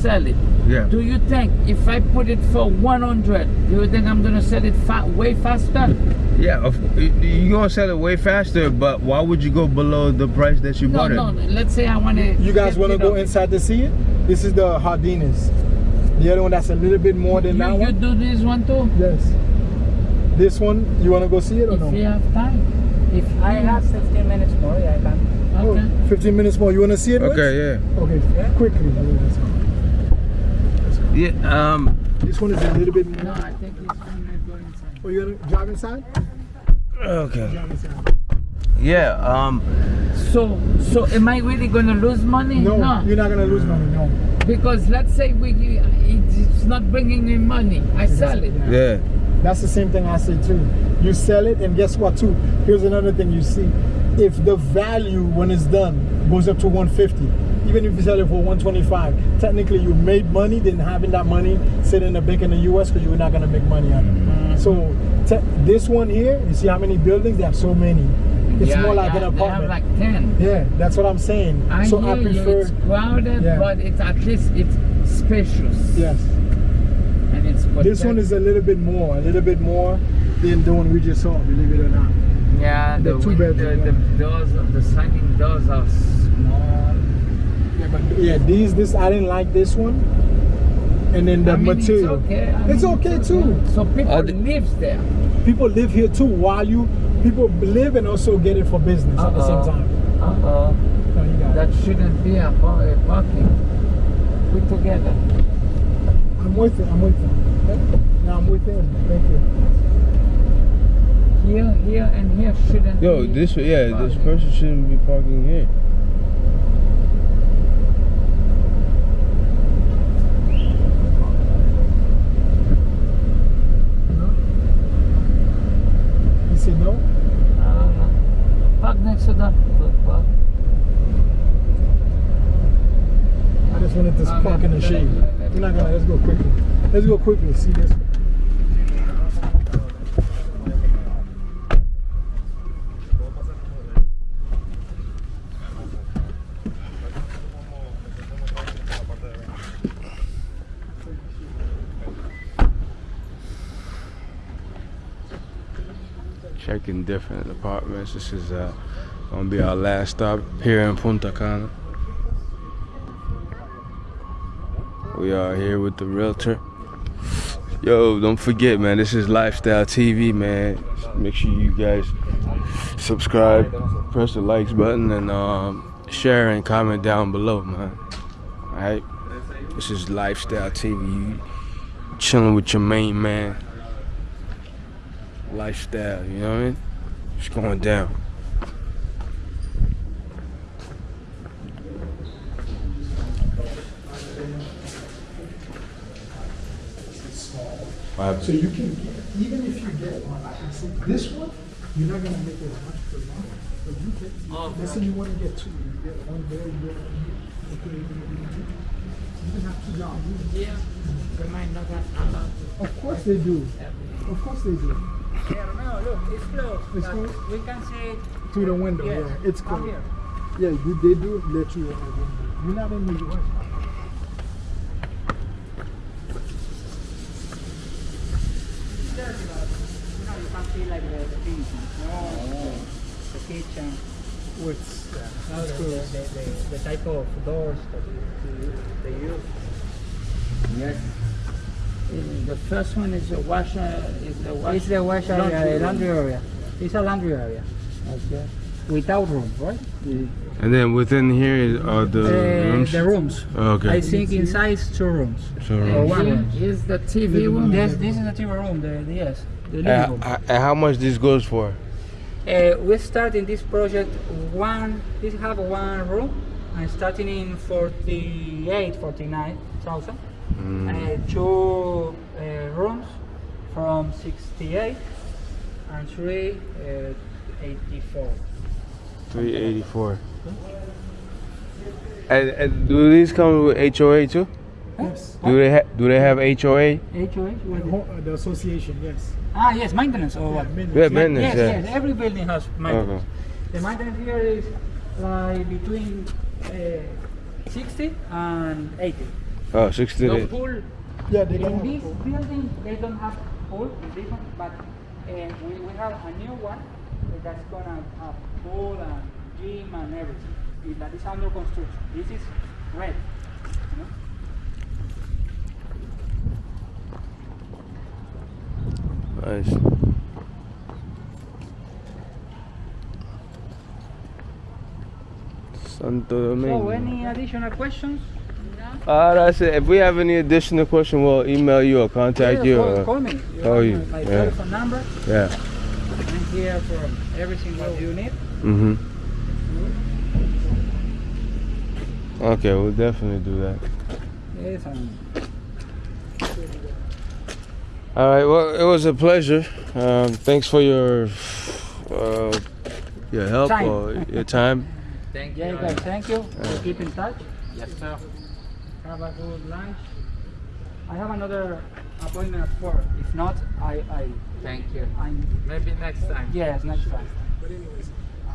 sell it. Yeah. Do you think if I put it for 100, do you think I'm gonna sell it fa way faster? Yeah, of, you gonna sell it way faster, but why would you go below the price that you No, bought no. it? Let's say I want to. You guys want to go inside to see it? This is the Hardinas. The other one that's a little bit more than You, that you one. do this one too? Yes. This one, you want to go see it or If no? you have time. If I mm, have 15 minutes more, yeah, I can. Oh, Okay. 15 minutes more. You want to see it? Rich? Okay, yeah. Okay, Yeah. quickly. Let's go. Yeah, um, This one is a little bit No, more. I think he's gonna go inside. Oh, you gonna drive inside? okay. Drive inside. Yeah, um, So, so am I really gonna lose money? No, you're not gonna lose money. No. Because let's say we, it's not bringing me money. I sell it. yeah. That's the same thing I say too. You sell it, and guess what too? Here's another thing you see. If the value when it's done goes up to 150, even if you sell it for 125, technically you made money than having that money sit in the bank in the US because you're not gonna make money on it. Mm-hmm. So te- this one here, you see how many buildings? They have so many. It's Yeah, more like yeah, an They have apartment. like 10. yeah, that's what I'm saying. I so I prefer you, it's crowded, Yeah. but it's at least it's spacious. yes. And it's This one is a little bit more, a little bit more than the one we just saw, believe it or not. yeah, the, the two bedroom the, the doors, the sliding doors are small. Yeah, but yeah, these this I didn't like this one. And then the I mean, material. It's okay. I It's mean, okay too. So people Uh, the- lives there. People live here too while you people live and also get it for business at the same time. Uh-oh. No, you got That it. shouldn't be a, par- a parking. Put together. I'm with you. I'm with you. Okay? No, I'm with it. Thank you. Here, here, and here shouldn't Yo, be this, yeah, this person shouldn't be parking here. No? You say no? Uh, park next to that. Park. I just wanted to Uh, park in the shade. We're not gonna let's go quickly. Let's go quickly, see this. Checking different apartments. This is uh, gonna be our last stop here in Punta Cana. We are here with the realtor. Yo, don't forget, man. This is Lifestyle TV, man. Make sure you guys subscribe, press the likes button, and um, share and comment down below, man. All right. This is Lifestyle TV. You chilling with your main man lifestyle, you know what I mean? It's going down. What happened? So you can get, even if you get one, like I said, this one, you're not gonna make as much per month. But you can, let's say you wanna get two, you get one there, you get one here. Okay, you can- you can have two jobs. Yeah. We might not have. Of course they do. Of course they do. Yeah, Romeo, look, it's closed. It's closed? We can see it. Through the window, Yes, yeah. It's from cool. here. Yeah, you, they do let you out. You're not in New York. It's dirty, but you know, you can see like the, the things, no, the kitchen. What's that? No, the, the, the, the, the type of doors that you, they use. Yes. Uh, The first one is the washer. Is the washer. It's the wash area, laundry the room. laundry area. It's a laundry area Okay. without room, right? And then within here are the Uh, rooms? The rooms. Okay. I think inside is two rooms. So, Or rooms. one room. is the TV room. Yes, this is the TV room, the, the yes, the living And, room. and how much this goes for? Uh, we start in this project one, this have one room, and starting in 48, 49,000. Mm. Uh, two uh, rooms from 68 and three uh, 84. 384. And, and do these come with HOA too? Yes. Do they ha- do they have HOA? HOH? What is it? Ho- uh, The association, yes. Ah, yes, maintenance or what? maintenance. Yeah, maintenance. yes, Yeah. yes, every building has maintenance. Okay. The maintenance here is like between uh, 60 and 80. Oh, 60 No days. pool. Yeah, they In can. this building, they don't have pool in this one, but uh, we, we have a new one that's gonna have pool and gym and everything. It- That is under construction. This is red. you know? Nice. Santo Domingo. So, any additional questions? Uh, that's it. If we have any additional question, we'll email you or contact Yeah, you. Call, Or, call me. You have you- my, yeah. telephone number. yeah. I'm here for everything what you need. Mm-hmm. Okay, we'll definitely do that. Yes, All right. Well, it was a pleasure. Um, thanks for your uh, your help Time. or your time. Thank you. yeah, guys, thank you. We'll keep in touch. Yes, sir. Have a good lunch. I have another appointment at four. If not, I, I, Thank you. I'm. Maybe next time. Yes, next time. But anyways, uh,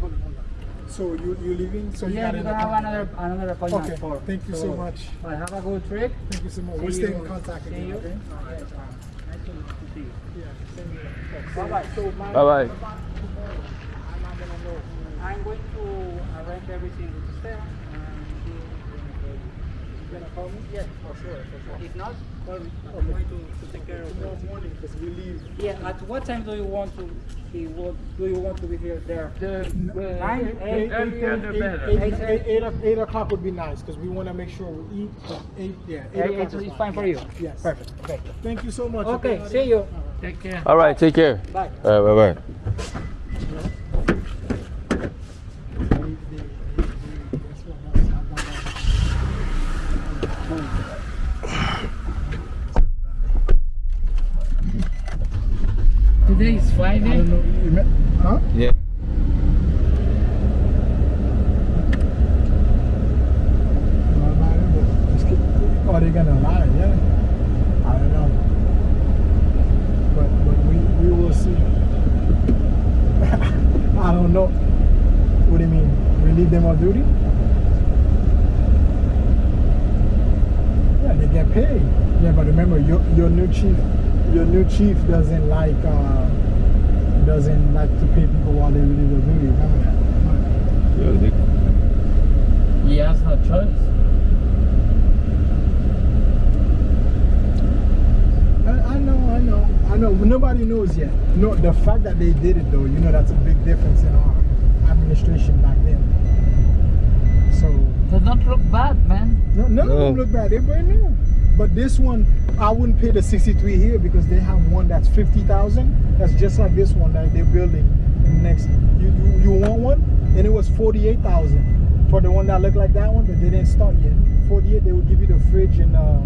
hold on, hold on. So you you leaving? So yeah, got you an can have another another appointment Okay. at four. Thank you so much. Well, have a good trip. Thank you so much. See We'll stay in contact see again. you. Okay. Yes, uh, nice to to see you. Yeah. Bye bye. So my, Bye bye. I'm gonna know. I'm going to arrange everything with Stella and you you gonna call me? Yes, for sure, for sure. If not, call me. I'm going to, to take care of Tomorrow morning because we leave. Yeah. At what time do you want to be? What do you want to be here? There. The, the Nine, eight, earlier the better. eight- Eight- eight- eight o- eight o'clock would be nice because we want to make sure we eat. but Eight, yeah, eight Eight, o'clock it's, is fine for you. Yes. Perfect. Okay. Thank you so much. Okay. Adi? See you. Take care. All right. Take care. Bye. All right. Bye bye. Today is I don't know. you met- Huh? Yeah. Or they gonna lie, yeah. I don't know. But but we we will see. I don't know. What do you mean? Relieve them of duty? Yeah, they get paid. Yeah, but remember your your new chief your new chief doesn't like uh doesn't like to pay people while they relieve their duty. Remember that. Yo, they- He has no choice. I, I know, I know, I know. But nobody knows yet. No, the fact that they did it though, you know, that's a big difference in our administration back then. So They don't look bad, man. no, none of them look bad. They're brand new. But this one, I wouldn't pay the 63 here because they have one that's 50,000. That's just like this one that they're building in the next. You, you, you want one? And it was 48,000 for the one that looked like that one, but they didn't start yet. 48, they will give you the fridge and uh,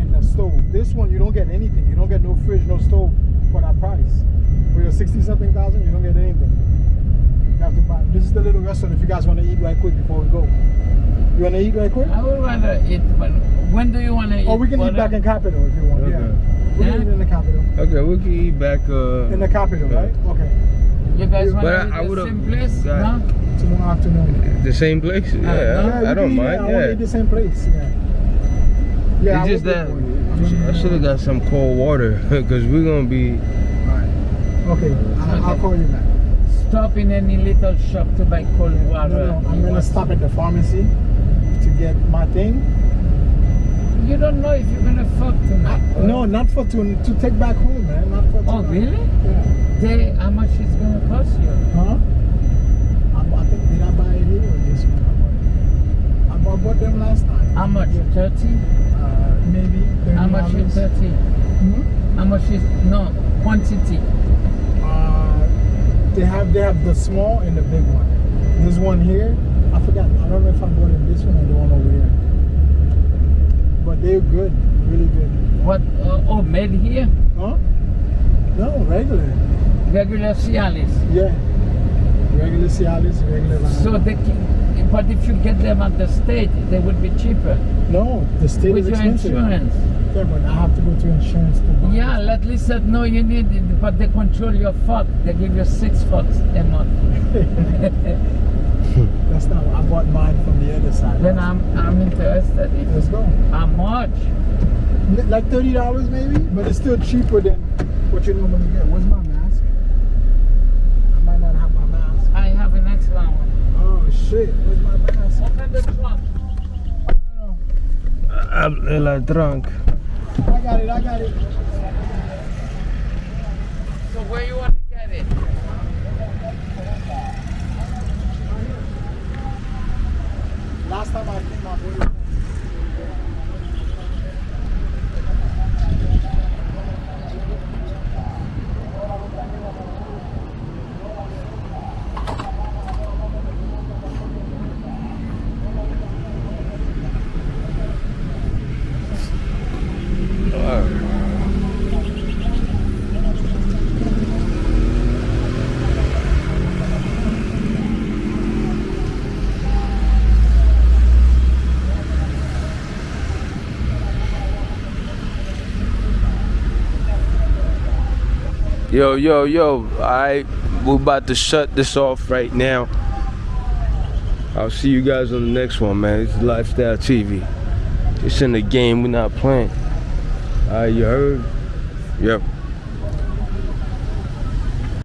and the stove. This one, you don't get anything. You don't get no fridge, no stove for that price. For your 60 something thousand, you don't get anything. You have to. This is the little restaurant if you guys want to eat right quick before we go. You want to eat right quick? I would rather eat, but when do you want to eat? Or we can eat back else? in Capital if you want. Okay. Yeah. We Yeah? can eat in the Capital. Okay, we can eat back. Uh, In the Capital, Yeah. right? Okay. You guys want to eat I the same place? got- No? Tomorrow afternoon. the same place? Yeah, no? I, I don't can eat- mind. I want to eat Yeah. the same place. Yeah. Yeah. I it's just that do it for you. I should have got some cold water because we're gonna be. Alright. Okay. I'll, I'll call you back. Stop in any little shop to buy cold water. No, no. I'm gonna stop at the pharmacy to get my thing. You don't know if you're gonna fuck tonight. No, not for to to take back home, man. Not for. Oh, really? Yeah. They, how much it's gonna cost you? Huh? I, bought- I think did I buy it here or this one? I bought, I bought, them last time. How much? 30? Uh, maybe. How much is $30. 30? Hmm? How much is, no, quantity. They have they have the small and the big one. This one here. I forgot. I don't know if I bought it this one or the one over here. But they're good, really good. What, uh, oh, made here? Huh? No, regular. Regular Cialis. Yeah. Regular Cialis, regular. Lime. So they can, But if you get them at the state, they would be cheaper No, the state with is your insurance. Yeah, but I have to go to insurance to buy. Yeah, let least said no, you need it, but they control your fuck. They give you six fucks a month. That's not. What I bought mine from the other side. then I'm I'm interested. Let's If, go. how much? Like thirty dollars maybe, but it's still cheaper than what you normally get. Where's my mask? I might not have my mask. I have an excellent one. Oh shit! Where's my mask? Open the trunk. Abre la trunk. I got it. I got it. So where you want to get it? Last time I came, my boy. Yo, yo, yo. Alright, we're about to shut this off right now. I'll see you guys on the next one, man. It's Lifestyle TV. It's in the game, we're not playing. Alright, you heard? Yep.